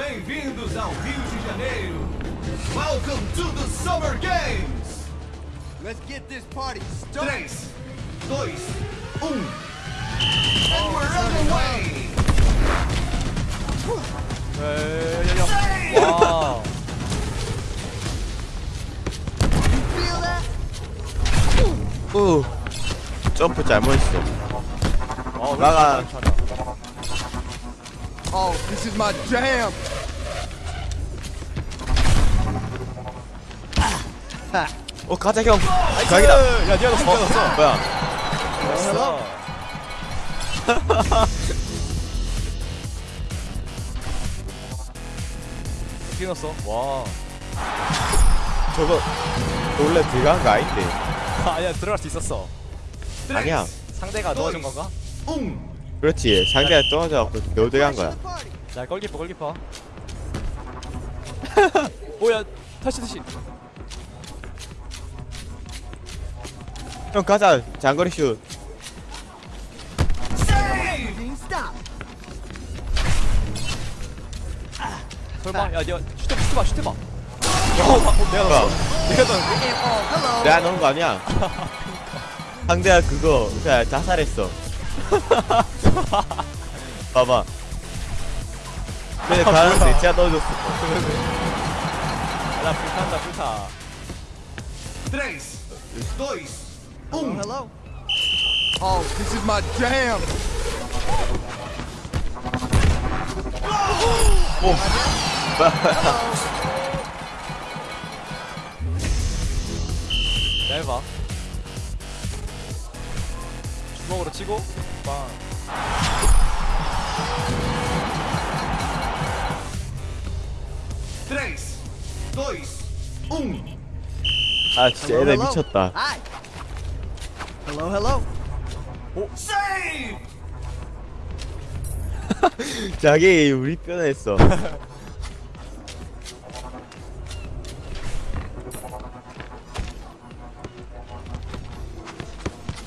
Bem-vindos ao Rio de Janeiro. Welcome to the Summer Games. Let's get this party started. 3, 2, 1. And we're underway. 야야야 와 Feel that? 우 점프 잘못했어 어, 나가. Oh, this is my jam. 어 가자 형. 각이다. 야 니가 너 진짜 넣었어 뭐야? 됐어 어떻게 넣었어? 와. 저거 원래 들어간 거 아닌데. 아니야 들어갈 수 있었어. 아니야. 상대가 넣어준 건가? 1. 그렇지. 상대가 떨어져갖고 너 들어간 거야. 자 골키퍼 골키퍼. 오야 다시 다시 형 가자. 장거리 슛. 설마 야 니가 슈트봐 슈트봐 슈트봐. 어, 내가 뭐야? 넣었어 내가? Oh. 내가 넣은 거 아니야? 상대가 그거 자살했어 봐봐 근데 가는데 제가 넣어줬어 나 불탄다 불타 3, 2, 1. Hello. Oh, this is my jam. 짧아 주먹으로 치고 빵 3, 2, 1. 아 진짜 애들 미쳤다 Hi. Hello, hello. Save. 자기 우리 편했어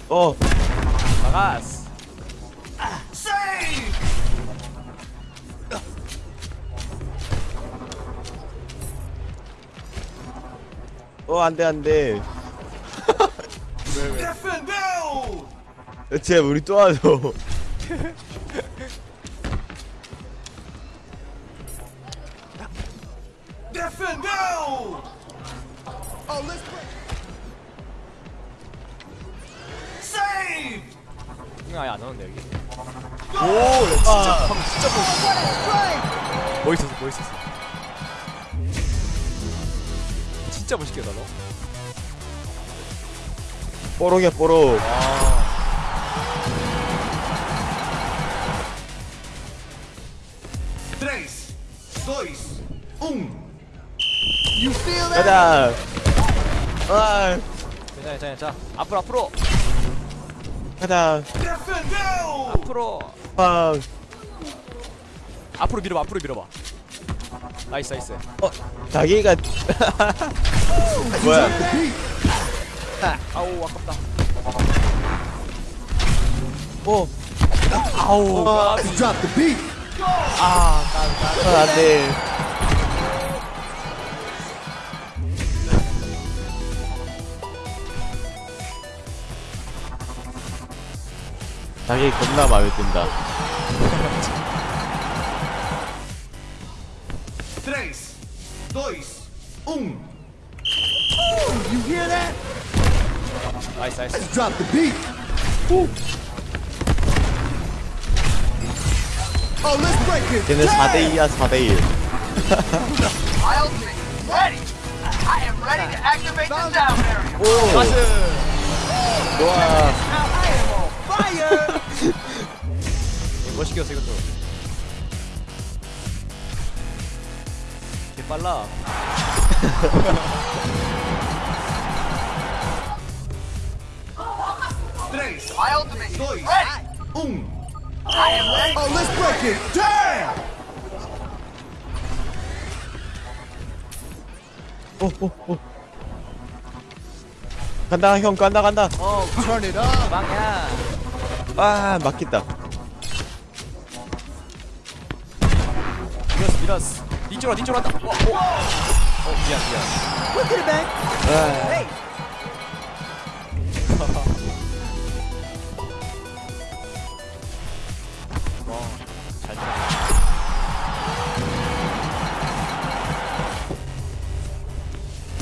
어 나가스 Save. 어, 안 돼, 안 돼. Defendeu. 쟤 우리 또 와줘. Defendeu. Oh, let's 이거 아예 안 넣었는데 여기 오, 진짜. 멋있었어 멋있었어 진짜 멋있게 나 너. 뽀록이야, 뽀록. 와 3, 2, 1. You feel that? 가자. 아, 괜찮아 괜찮아 자 앞으로 앞으로 Defend. 앞으로 아, 앞으로 밀어봐 앞으로 밀어봐 nice nice 어, 자기가. 뭐야. 아우 아깝다 어, 아우 어, 까비 Drop the beat. 아 까비 까비 아, 안 돼. 자기 겁나 마음에 든다. 3, 2, 1. You hear that? 나이스 나이스 Drop the beat. Oh, let's break it. 걔는 4대2야, 4대1. My ultimate is ready. I am ready to activate the sound barrier. 오, 좋아. Fire. 멋있게 했어 이것도 개 빨라 um. Oh, let's break it. 오, 오, 오. 간다, 형, 간다, 간다. Oh, turn it up. 빵야 아, 막힌다. 이거 미라스 니쪽으로 니쪽으로 한다 와, 어. 어 미안 미안 Look at it. Hey. 와잘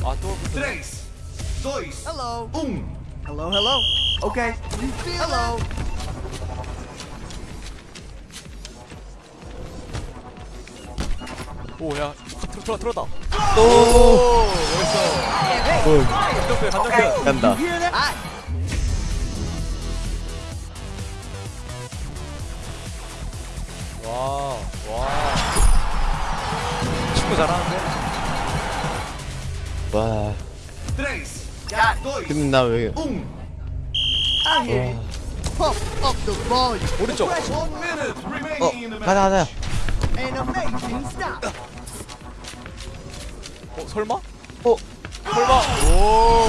아또 Tres, dois, Hello. um. Hello, hello. Okay. Hello. 오야 들어 들어다 오 멋있어 오, 간정표 간정표 간다? 와와 친구 잘하는데 와 근데 나왜 um. 오른쪽 어 가자 가자 어 설마 어 설마 오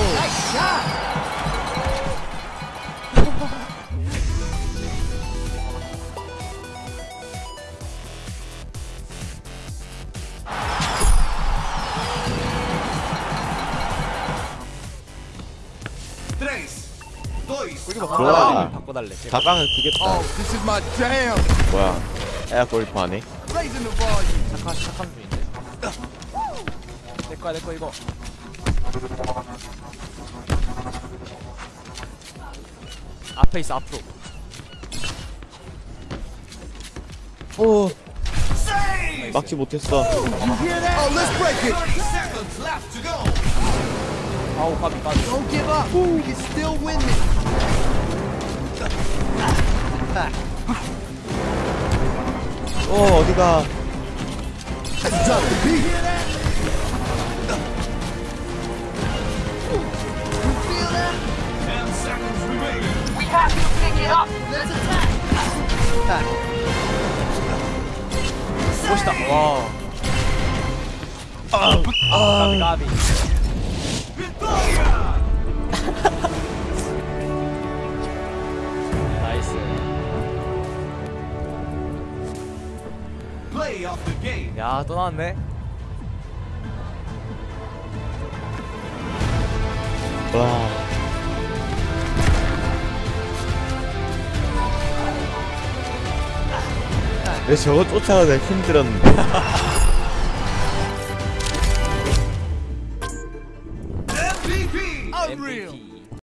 좋아. 바꿔달래 Oh, my jam. 뭐야 에어 the volume. 착한 착한 중인데 내 거야 내 거 이거 앞에 있어 앞으로 오. 막지 못했어 You hear that? Oh, let's break it. 30 seconds left to go. 아우 win this. 오 어디가 멋있다 와 까비 까비 Vitória! 나이스 Play of the game. 야또 나왔네 와 저거 쫓아가기가 힘들었는데